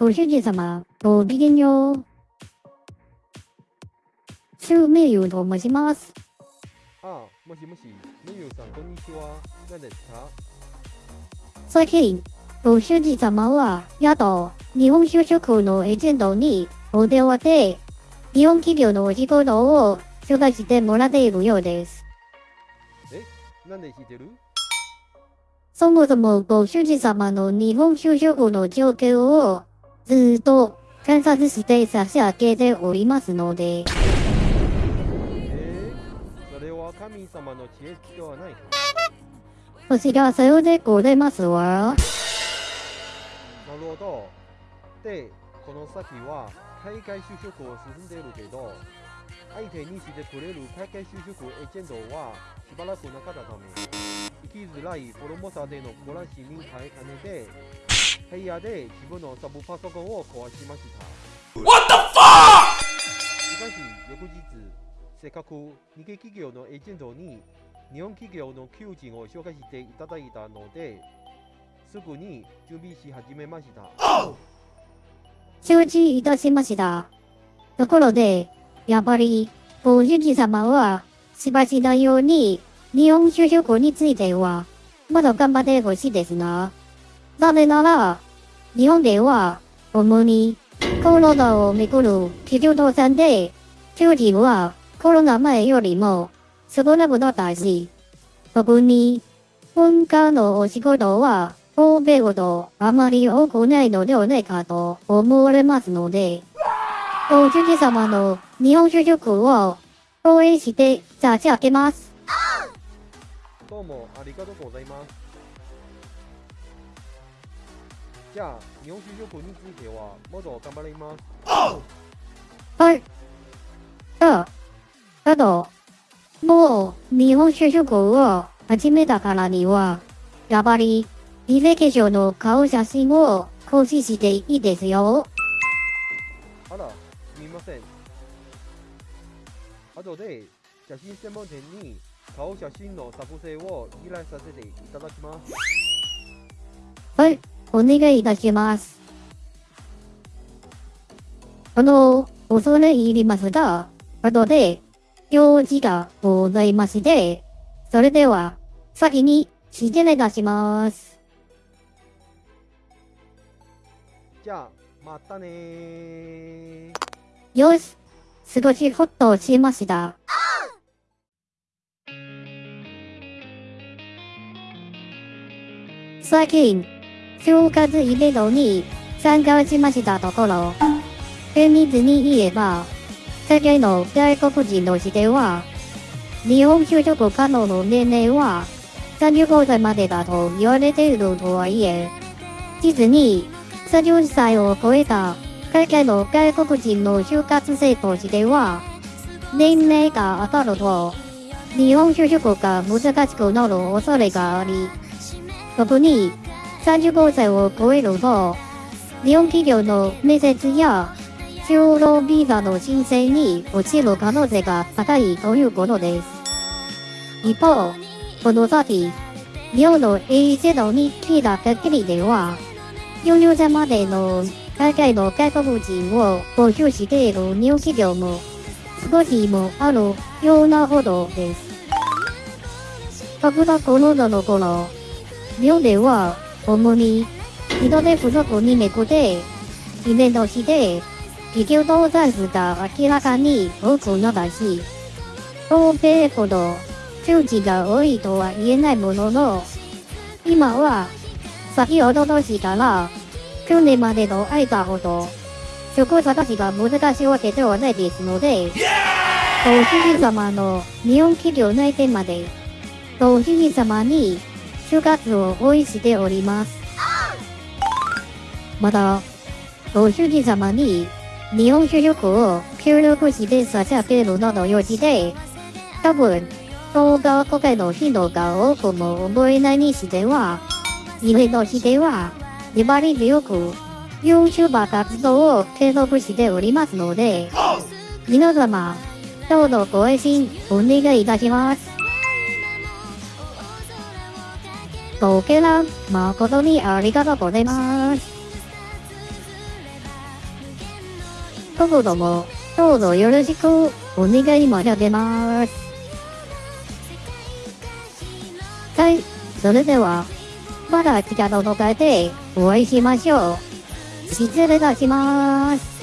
はい、ご主人様、ごきげんよう。シュウメイユと申します。あ、もしもし、メイユさん、こんにちは。何ですか？最近、ご主人様は、やっと、日本就職のエージェントにお電話で、日本企業のお仕事を紹介してもらっているようです。え、なんで知ってる？そもそもご主人様の日本就職の状況をずっと観察して差し上げておりますので。えー、それは神様の知恵ではない。こちらさようでございますわ。なるほど。で、この先は海外就職を進んでいるけど、相手にしてくれる海外就職エージェントはしばらくなかったため、生きづらいフォルモサでの暮らしに耐えかねて、部屋で自分のサブパソコンを壊しました。What the fuck! しかし、翌日、せっかく日系企業のエージェントに日本企業の求人を紹介していただいたので、すぐに準備し始めました。承知いたしました。ところで、やっぱり、ご主人様は、しばしのように、日本就職については、まだ頑張ってほしいですな。なぜなら、日本では、主に、コロナをめぐる企業倒産で、求人はコロナ前よりも少なくなったし、特に、文化のお仕事は欧米ほどあまり多くないのではないかと思われますので、ご主人様の日本就職を応援して差し上げます。どうもありがとうございます。じゃあ、日本就職についてはもっと頑張ります。はい。あ、あと、もう日本就職を始めたからには、やっぱり履歴書の顔写真を更新していいですよ。あら、すみません。後で写真専門店に顔写真の作成を依頼させていただきます。はい、お願いいたします。あの、恐れ入りますが、後で用事がございまして、それでは、先に失礼いたします。じゃあ、またねよし、少しホッとしました。最近、就活イベントに参加しましたところ、厳密に言えば、世界の外国人の視点は、日本就職可能の年齢は35歳までだと言われているとはいえ、実に30歳を超えた海外の外国人の就活生としては、年齢が当たると、日本就職が難しくなる恐れがあり、特に35歳を超えると、日本企業の面接や就労ビザの申請に落ちる可能性が高いということです。一方、この先、日本のエージェントに聞いた限りでは、40歳までの海外の外国人を募集している日本企業も少しもあるようなほどです。格差コロナの頃、日本では主に人手不足にめぐってイベントして企業倒産数が明らかに多くなったし、欧米ほど数値が多いとは言えないものの、今は先ほど年から去年までの間ほど、職探しが難しいわけではないですので、ご主人様の日本企業内定まで、ご主人様に就活を応援しております。また、ご主人様に日本就職を協力して差し上げるなどよりで、多分、動画公開の頻度が多くも思えないにしては、イベントしては、粘り強く YouTuber 活動を継続しておりますので、皆様、どうぞご愛心お願いいたします。ごけらん、誠にありがとうございます。どうとも、どうぞよろしく、お願い申し上げます。はい、それでは、また次回の動画で、お会いしましょう。失礼いたします。